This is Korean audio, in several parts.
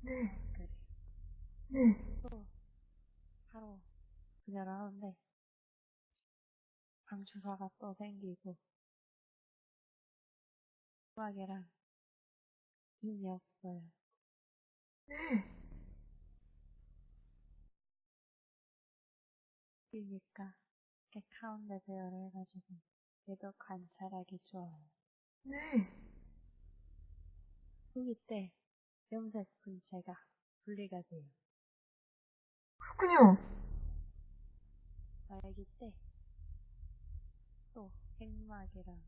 네. 그래. 네. 또 바로 분열을 하는데 방주사가 또 생기고 음악이랑 힘이 없어요. 네. 그러니까 이렇게 가운데 배열을 해가지고 얘도 관찰하기 좋아요. 네. 후기 때 염색 분체가 분리가 돼요. 그렇군요. 말기 때또 핵막이랑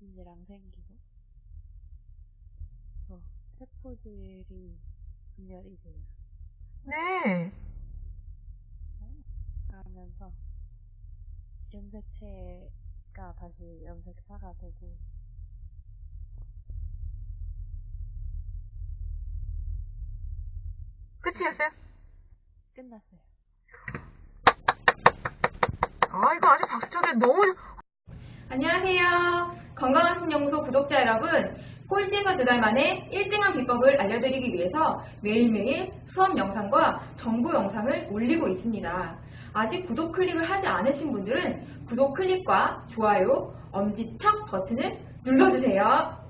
인이랑 생기고 또 세포들이 분열이 돼요. 네. 그러면서 염색체가 다시 염색사가 되고 끝이었어요? 끝났어요. 아, 이거 아주 박수 쳐드려 너무, 안녕하세요. 건강한 신연구소 구독자 여러분. 꼴찌에서 두 달 만에 1등한 비법을 알려드리기 위해서 매일매일 수업 영상과 정보 영상을 올리고 있습니다. 아직 구독 클릭을 하지 않으신 분들은 구독 클릭과 좋아요, 엄지척 버튼을 눌러주세요.